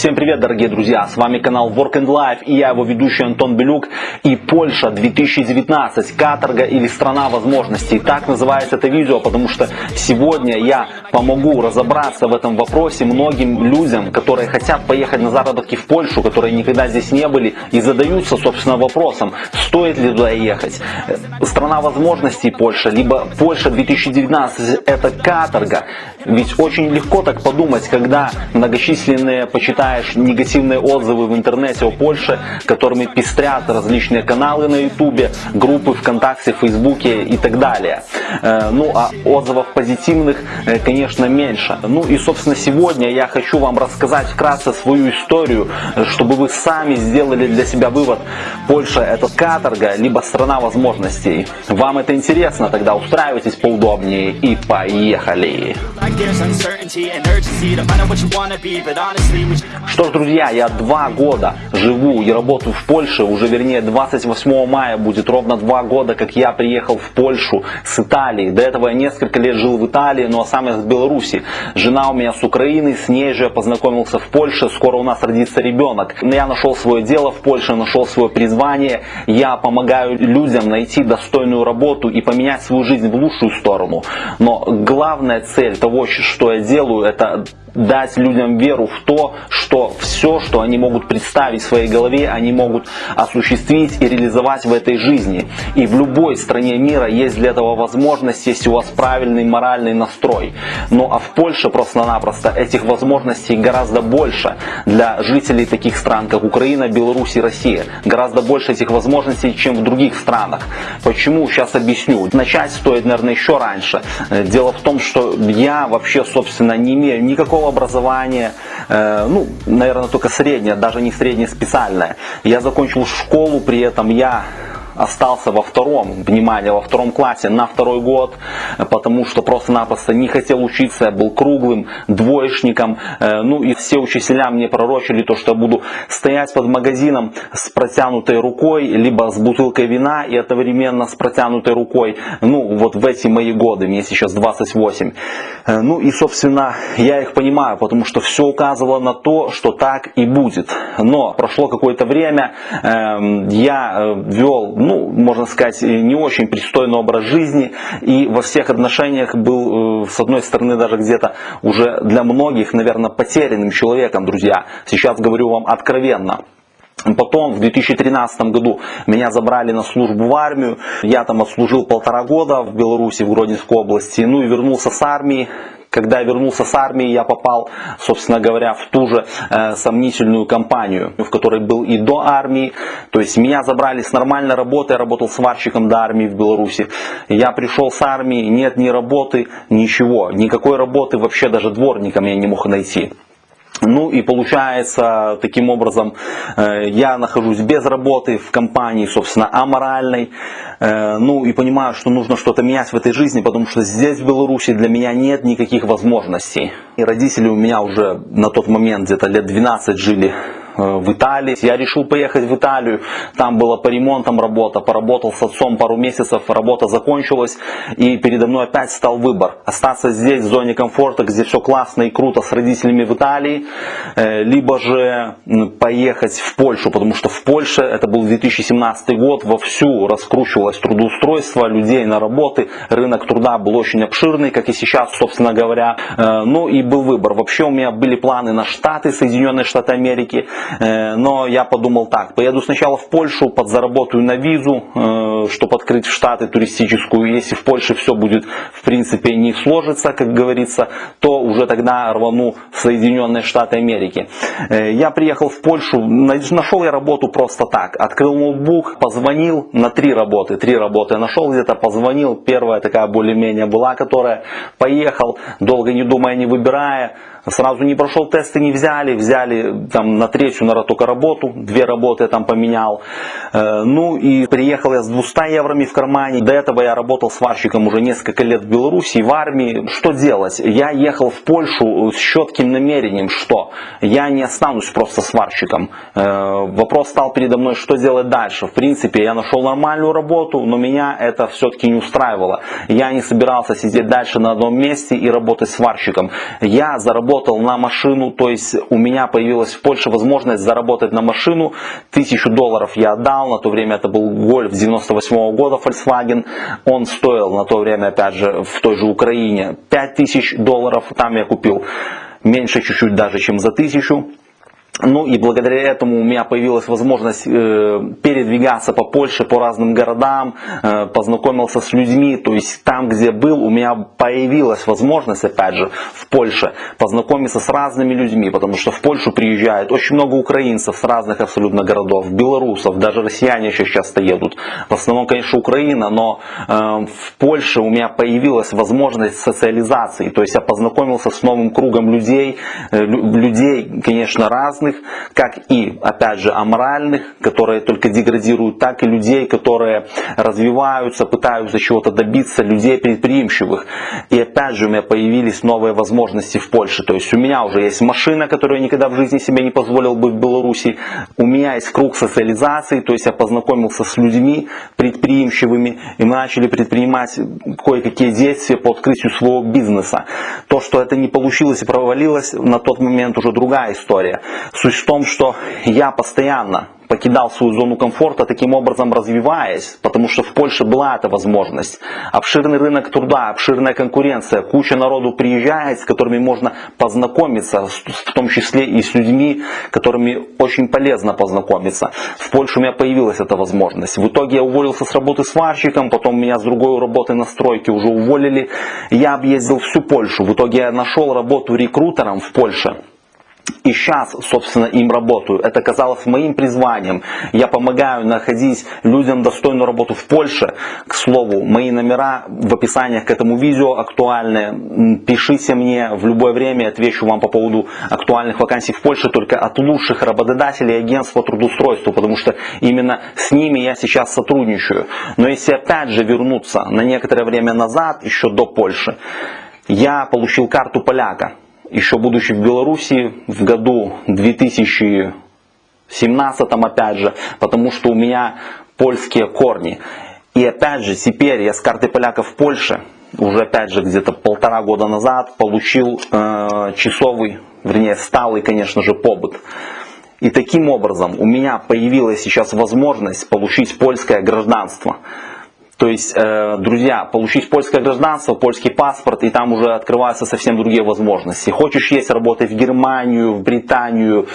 Всем привет, дорогие друзья! С вами канал Work and Life и я его ведущий Антон Белюк. И Польша 2019. Каторга или страна возможностей. Так называется это видео, потому что сегодня я помогу разобраться в этом вопросе многим людям, которые хотят поехать на заработки в Польшу, которые никогда здесь не были и задаются, собственно, вопросом, стоит ли туда ехать. Страна возможностей Польша, либо Польша 2019 это каторга. Ведь очень легко так подумать, когда многочисленные, почитаешь негативные отзывы в интернете о Польше, которыми пестрят различные каналы на ютубе, группы ВКонтакте, Фейсбуке и так далее. Э, ну а отзывов позитивных, э, конечно, меньше. Ну и собственно сегодня я хочу вам рассказать вкратце свою историю, чтобы вы сами сделали для себя вывод, Польша это каторга, либо страна возможностей. Вам это интересно? Тогда устраивайтесь поудобнее и поехали! Что ж, друзья, я два года живу и работаю в Польше, уже вернее 28 мая будет ровно два года, как я приехал в Польшу с Италии. До этого я несколько лет жил в Италии, но сам я с Беларуси. Жена у меня с Украины, с ней же я познакомился в Польше, скоро у нас родится ребенок. Я нашел свое дело в Польше, нашел свое призвание, я помогаю людям найти достойную работу и поменять свою жизнь в лучшую сторону. Но главная цель того, что я делаю, это дать людям веру в то, что все, что они могут представить в своей голове, они могут осуществить и реализовать в этой жизни. И в любой стране мира есть для этого возможность, если у вас правильный моральный настрой. Ну а в Польше просто-напросто этих возможностей гораздо больше для жителей таких стран, как Украина, Беларусь и Россия. Гораздо больше этих возможностей, чем в других странах. Почему? Сейчас объясню. Начать стоит, наверное, еще раньше. Дело в том, что я вообще, собственно, не имею никакого никакого образования, э, ну, наверное, только среднее, даже не среднее специальное. Я закончил школу, при этом я остался во втором, внимание, во втором классе на второй год, потому что просто-напросто не хотел учиться, я был круглым, двоечником, э, ну и все учителя мне пророчили то, что я буду стоять под магазином с протянутой рукой, либо с бутылкой вина и одновременно с протянутой рукой, ну вот в эти мои годы, мне сейчас 28. Э, ну и собственно я их понимаю, потому что все указывало на то, что так и будет. Но прошло какое-то время, эм, я э, вел ну, можно сказать, не очень пристойный образ жизни и во всех отношениях был, э, с одной стороны, даже где-то уже для многих, наверное, потерянным человеком, друзья. Сейчас говорю вам откровенно. Потом в 2013 году меня забрали на службу в армию. Я там отслужил полтора года в Беларуси, в Гродненской области. Ну и вернулся с армии когда я вернулся с армии, я попал, собственно говоря, в ту же э, сомнительную компанию, в которой был и до армии. То есть меня забрали с нормальной работы, я работал сварщиком до армии в Беларуси. Я пришел с армии, нет ни работы, ничего. Никакой работы вообще даже дворником я не мог найти. Ну и получается, таким образом, э, я нахожусь без работы в компании, собственно, аморальной. Э, ну и понимаю, что нужно что-то менять в этой жизни, потому что здесь, в Беларуси, для меня нет никаких возможностей. И родители у меня уже на тот момент где-то лет 12 жили в Италии. Я решил поехать в Италию, там была по ремонтам работа, поработал с отцом пару месяцев, работа закончилась, и передо мной опять стал выбор. Остаться здесь, в зоне комфорта, где все классно и круто с родителями в Италии, э, либо же поехать в Польшу, потому что в Польше, это был 2017 год, вовсю раскручивалось трудоустройство людей на работы, рынок труда был очень обширный, как и сейчас, собственно говоря. Э, ну и был выбор. Вообще у меня были планы на Штаты, Соединенные Штаты Америки, Э, но я подумал так, поеду сначала в Польшу, подзаработаю на визу, э, чтобы открыть в Штаты туристическую. Если в Польше все будет, в принципе, не сложится, как говорится, то уже тогда рвану в Соединенные Штаты Америки. Э, я приехал в Польшу, нашел я работу просто так. Открыл ноутбук, позвонил на три работы. Три работы нашел где-то, позвонил. Первая такая более-менее была, которая поехал, долго не думая, не выбирая. Сразу не прошел тесты, не взяли, взяли там на третью наверное, только работу, две работы я там поменял. Э, ну и приехал я с 200 еврами в кармане. До этого я работал сварщиком уже несколько лет в Беларуси, в армии. Что делать? Я ехал в Польшу с четким намерением, что я не останусь просто сварщиком. Э, вопрос стал передо мной, что делать дальше. В принципе, я нашел нормальную работу, но меня это все-таки не устраивало. Я не собирался сидеть дальше на одном месте и работать сварщиком. Я заработал на машину, то есть у меня появилась в Польше возможность заработать на машину. Тысячу долларов я отдал, на то время это был Гольф 98 -го года Volkswagen. Он стоил на то время, опять же, в той же Украине 5000 долларов. Там я купил меньше чуть-чуть даже, чем за тысячу. Ну и благодаря этому у меня появилась возможность э, передвигаться по Польше, по разным городам, э, познакомился с людьми, то есть там, где был, у меня появилась возможность, опять же, в Польше познакомиться с разными людьми, потому что в Польшу приезжает очень много украинцев с разных абсолютно городов, белорусов, даже россияне еще часто едут. В основном, конечно, Украина, но э, в Польше у меня появилась возможность социализации, то есть я познакомился с новым кругом людей, людей, конечно, разных, грязных, как и, опять же, аморальных, которые только деградируют, так и людей, которые развиваются, пытаются чего-то добиться, людей предприимчивых. И опять же у меня появились новые возможности в Польше. То есть у меня уже есть машина, которую я никогда в жизни себе не позволил бы в Беларуси. У меня есть круг социализации, то есть я познакомился с людьми предприимчивыми, и мы начали предпринимать кое-какие действия по открытию своего бизнеса. То, что это не получилось и провалилось, на тот момент уже другая история. Суть в том, что я постоянно покидал свою зону комфорта, таким образом развиваясь, потому что в Польше была эта возможность. Обширный рынок труда, обширная конкуренция, куча народу приезжает, с которыми можно познакомиться, в том числе и с людьми, которыми очень полезно познакомиться. В Польше у меня появилась эта возможность. В итоге я уволился с работы сварщиком, потом меня с другой работы на стройке уже уволили. Я объездил всю Польшу. В итоге я нашел работу рекрутером в Польше. И сейчас, собственно, им работаю. Это казалось моим призванием. Я помогаю находить людям достойную работу в Польше. К слову, мои номера в описании к этому видео актуальны. Пишите мне в любое время, отвечу вам по поводу актуальных вакансий в Польше, только от лучших работодателей агентств по трудоустройству, потому что именно с ними я сейчас сотрудничаю. Но если опять же вернуться на некоторое время назад, еще до Польши, я получил карту поляка еще будучи в Беларуси в году 2017 опять же, потому что у меня польские корни. И опять же, теперь я с карты поляков в Польше, уже опять же где-то полтора года назад, получил э, часовый, вернее сталый, конечно же, побыт. И таким образом у меня появилась сейчас возможность получить польское гражданство. То есть, э, друзья, получить польское гражданство, польский паспорт, и там уже открываются совсем другие возможности. Хочешь есть, работай в Германию, в Британию,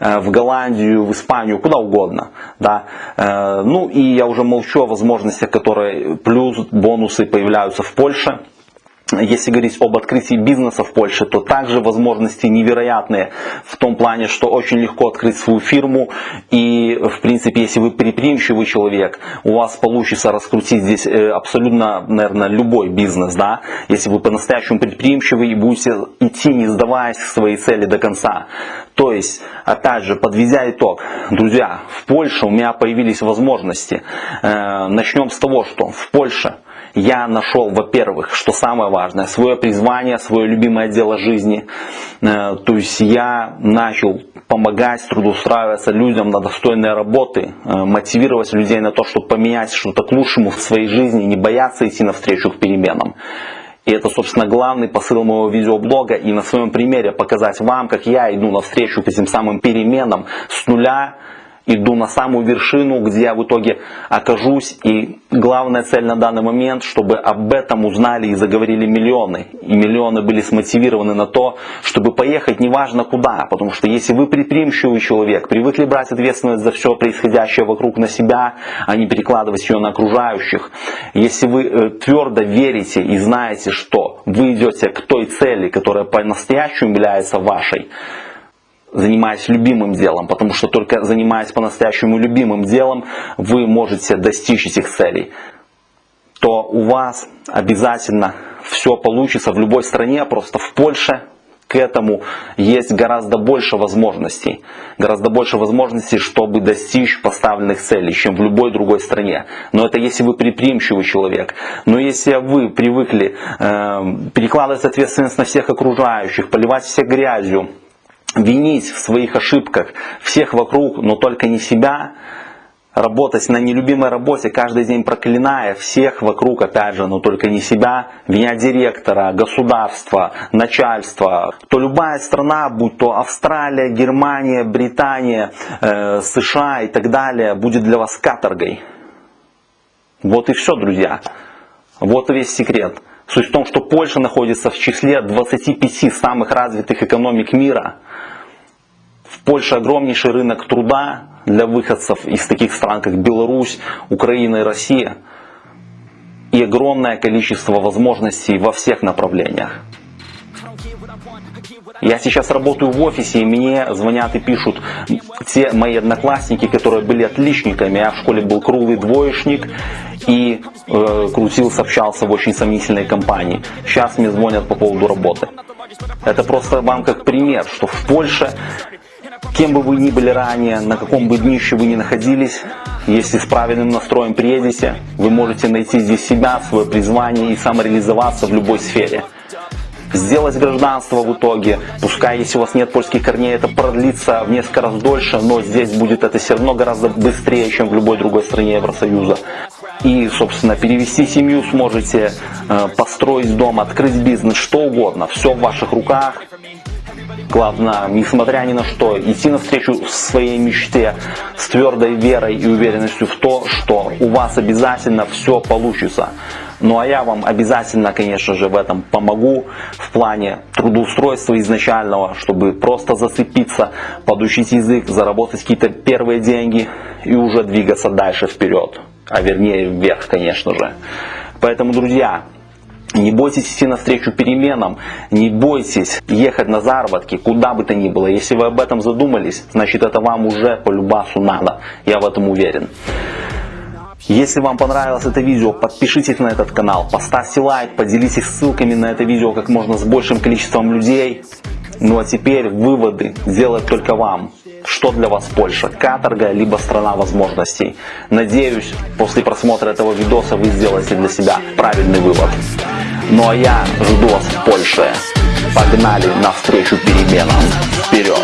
э, в Голландию, в Испанию, куда угодно. Да? Э, ну и я уже молчу о возможностях, которые плюс бонусы появляются в Польше. Если говорить об открытии бизнеса в Польше, то также возможности невероятные в том плане, что очень легко открыть свою фирму. И, в принципе, если вы предприимчивый человек, у вас получится раскрутить здесь э, абсолютно, наверное, любой бизнес. Да? Если вы по-настоящему предприимчивый и будете идти, не сдаваясь к своей цели до конца. То есть, опять же, подведя итог, друзья, в Польше у меня появились возможности. Э, начнем с того, что в Польше я нашел, во-первых, что самое важное, свое призвание, свое любимое дело жизни. Э, то есть я начал помогать трудоустраиваться людям на достойные работы, э, мотивировать людей на то, чтобы поменять что-то к лучшему в своей жизни, не бояться идти навстречу к переменам. И это, собственно, главный посыл моего видеоблога. И на своем примере показать вам, как я иду навстречу к этим самым переменам с нуля иду на самую вершину, где я в итоге окажусь. И главная цель на данный момент, чтобы об этом узнали и заговорили миллионы. И миллионы были смотивированы на то, чтобы поехать неважно куда. Потому что если вы предприимчивый человек, привыкли брать ответственность за все происходящее вокруг на себя, а не перекладывать ее на окружающих. Если вы э, твердо верите и знаете, что вы идете к той цели, которая по-настоящему является вашей, занимаясь любимым делом, потому что только занимаясь по-настоящему любимым делом, вы можете достичь этих целей, то у вас обязательно все получится в любой стране, просто в Польше, к этому есть гораздо больше возможностей. Гораздо больше возможностей, чтобы достичь поставленных целей, чем в любой другой стране. Но это если вы предприимчивый человек. Но если вы привыкли э, перекладывать ответственность на всех окружающих, поливать всех грязью, винить в своих ошибках всех вокруг, но только не себя, работать на нелюбимой работе, каждый день проклиная всех вокруг, опять же, но только не себя, винять директора, государства, начальства, то любая страна, будь то Австралия, Германия, Британия, э, США и так далее, будет для вас каторгой. Вот и все, друзья. Вот весь секрет. Суть в том, что Польша находится в числе 25 самых развитых экономик мира. В Польше огромнейший рынок труда, для выходцев из таких стран, как Беларусь, Украина и Россия. И огромное количество возможностей во всех направлениях. Я сейчас работаю в офисе, и мне звонят и пишут те мои одноклассники, которые были отличниками. Я в школе был круглый двоечник и э, крутился, общался в очень сомнительной компании. Сейчас мне звонят по поводу работы. Это просто вам как пример, что в Польше Кем бы вы ни были ранее, на каком бы днище вы ни находились, если с правильным настроем приедете, вы можете найти здесь себя, свое призвание и самореализоваться в любой сфере. Сделать гражданство в итоге, пускай если у вас нет польских корней, это продлится в несколько раз дольше, но здесь будет это все равно гораздо быстрее, чем в любой другой стране Евросоюза. И, собственно, перевести семью сможете, э, построить дом, открыть бизнес, что угодно, все в ваших руках. Главное, несмотря ни на что, идти навстречу своей мечте с твердой верой и уверенностью в то, что у вас обязательно все получится. Ну а я вам обязательно, конечно же, в этом помогу в плане трудоустройства изначального, чтобы просто зацепиться, подучить язык, заработать какие-то первые деньги и уже двигаться дальше вперед. А вернее вверх, конечно же. Поэтому, друзья, не бойтесь идти навстречу переменам, не бойтесь ехать на заработки, куда бы то ни было. Если вы об этом задумались, значит это вам уже по любасу надо. Я в этом уверен. Если вам понравилось это видео, подпишитесь на этот канал, поставьте лайк, поделитесь ссылками на это видео как можно с большим количеством людей. Ну а теперь выводы делать только вам. Что для вас Польша? Каторга, либо страна возможностей? Надеюсь, после просмотра этого видоса вы сделаете для себя правильный вывод. Ну а я жду вас в Польше. Погнали навстречу переменам. Вперед!